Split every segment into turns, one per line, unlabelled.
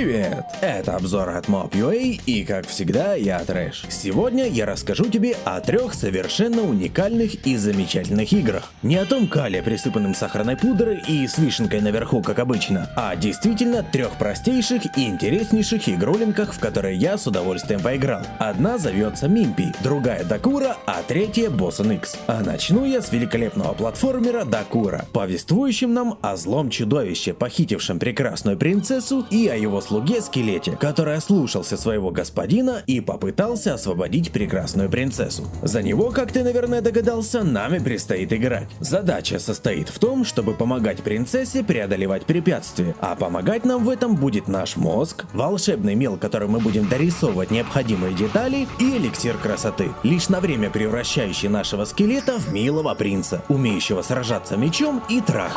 Muy bien. Привет! Это обзор от Mob.ua и как всегда я Трэш. Сегодня я расскажу тебе о трех совершенно уникальных и замечательных играх. Не о том кале, присыпанном сахарной пудрой и с вишенкой наверху, как обычно, а действительно трех простейших и интереснейших игрулинках, в которые я с удовольствием поиграл. Одна зовется Мимпи, другая Дакура, а третья Bossen X. А начну я с великолепного платформера Дакура, повествующим нам о злом чудовище, похитившем прекрасную принцессу и о его слуге Скелете, который ослушался своего господина и попытался освободить прекрасную принцессу. За него, как ты, наверное, догадался, нами предстоит играть. Задача состоит в том, чтобы помогать принцессе преодолевать препятствия, а помогать нам в этом будет наш мозг, волшебный мел, которым мы будем дорисовывать необходимые детали и эликсир красоты, лишь на время превращающий нашего скелета в милого принца, умеющего сражаться мечом и трах.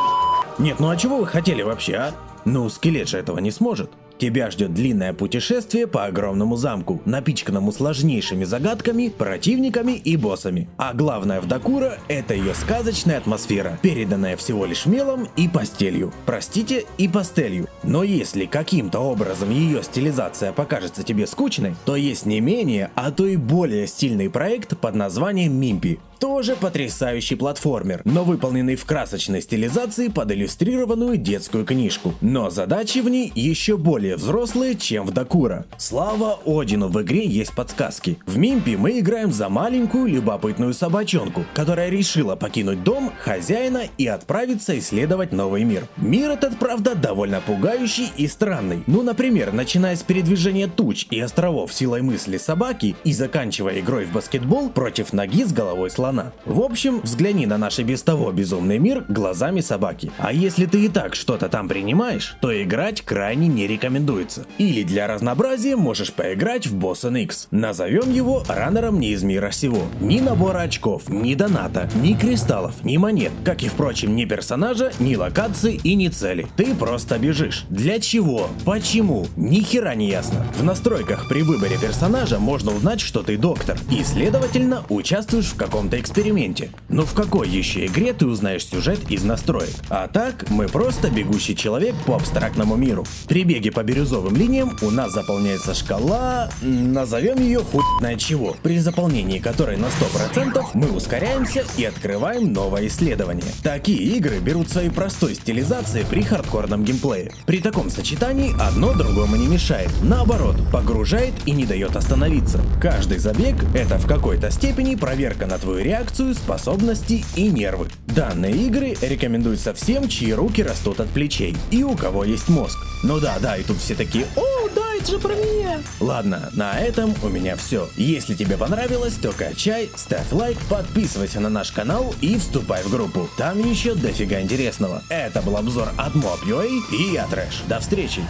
Нет, ну а чего вы хотели вообще, а? Ну, скелет же этого не сможет. Тебя ждет длинное путешествие по огромному замку, напичканному сложнейшими загадками, противниками и боссами. А главное в Дакура – это ее сказочная атмосфера, переданная всего лишь мелом и постелью. Простите, и пастелью. Но если каким-то образом ее стилизация покажется тебе скучной, то есть не менее, а то и более стильный проект под названием Мимпи. Тоже потрясающий платформер, но выполненный в красочной стилизации под иллюстрированную детскую книжку. Но задачи в ней еще более взрослые, чем в Дакура. Слава Одину, в игре есть подсказки. В Мимпи мы играем за маленькую любопытную собачонку, которая решила покинуть дом хозяина и отправиться исследовать новый мир. Мир этот, правда, довольно пугающий и странный. Ну, например, начиная с передвижения туч и островов силой мысли собаки и заканчивая игрой в баскетбол против ноги с головой слона слона. В общем, взгляни на наш и без того безумный мир глазами собаки. А если ты и так что-то там принимаешь, то играть крайне не рекомендуется. Или для разнообразия можешь поиграть в Bossen X. Назовем его раннером не из мира сего. Ни набора очков, ни доната, ни кристаллов, ни монет, как и впрочем ни персонажа, ни локации и ни цели. Ты просто бежишь. Для чего? Почему? Ни хера не ясно. В настройках при выборе персонажа можно узнать, что ты доктор, и следовательно участвуешь в каком-то эксперименте. Но в какой еще игре ты узнаешь сюжет из настроек? А так, мы просто бегущий человек по абстрактному миру. При беге по бирюзовым линиям у нас заполняется шкала, назовем ее хуйная чего, при заполнении которой на 100% мы ускоряемся и открываем новое исследование. Такие игры берут своей простой стилизации при хардкорном геймплее. При таком сочетании одно другому не мешает, наоборот, погружает и не дает остановиться. Каждый забег это в какой-то степени проверка на твою реальность реакцию, способности и нервы. Данные игры рекомендуются всем, чьи руки растут от плечей и у кого есть мозг. Ну да, да, и тут все такие «О, да, это же про меня!» Ладно, на этом у меня все. Если тебе понравилось, то качай, ставь лайк, подписывайся на наш канал и вступай в группу. Там еще дофига интересного. Это был обзор от Mob.ua и я Трэш. До встречи!